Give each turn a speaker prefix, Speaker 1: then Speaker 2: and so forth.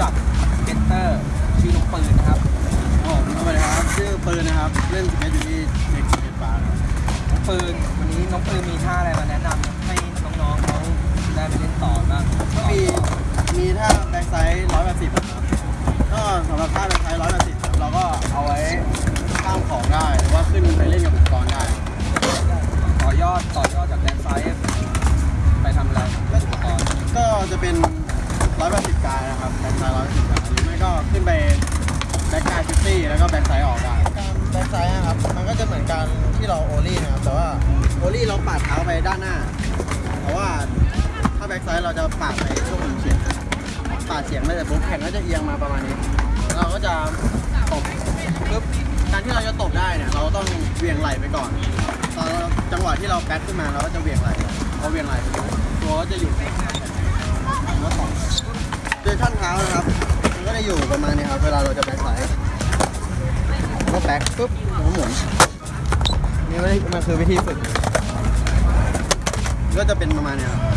Speaker 1: จักเบนเตอร์ชื่อลูกปืนนะครับ
Speaker 2: ผมสวัสดีครับ ชื่อปืนนะครับ เล่นสเก็ตอยู่ที่เด็กสเก็ตบาร์น
Speaker 1: ้องปืนวันนี้น้องปืนมีท่าอะไรมาแนะนำให้น้องๆเขาได้ไปเล่นต่อบ้างก็มี
Speaker 2: มีท่า backside ร้อยแปดสิบครับก็สำหรับท่า backside ร้อยแปดสิบเราก็เอาไว้ข้ามของได้ว่าขึ้นไปเล่นกับอุปกรณ์ได้
Speaker 1: ต่อยอดต่อยอดจาก backsideไปทำอะไร
Speaker 2: ก็จะเป็น นะครับแบ็กไซด์ร้อยสิบาหรือไม่ก็ขึ้นไปแบ็กกายฟิฟตี้แล้วก็แบ็กไซด์ออกได้การแบ็กไซด์นะครับ มันก็จะเหมือนการที่เราโอลี่นะครับ แต่ว่าโอลี่เราปาดเท้าไปด้านหน้า แต่ว่าถ้าแบ็กไซด์เราจะปาดไปช่วงหนึ่งเฉียงปาดเฉียงไม่แต่ปุ๊บแขนก็จะเอียงมาประมาณนี้ เราก็จะตบปุ๊บการที่เราจะตบได้เนี่ยเราต้องเวียงไหลไปก่อนตอนจังหวะที่เราแบ็คขึ้นมาเราก็จะเวียงไหลพอเหวี่ยงไหล่ตัวก็จะหยุดแล้วก็ตบ โดยท่านเท้านะครับ มันก็จะอยู่ประมาณนี้ครับ เวลาเราจะแบ็คไซด์ก็แบ็คปุ๊บแล้วก็หมุน นี่มันคือวิธีฝึก ก็จะเป็นประมาณนี้ครับ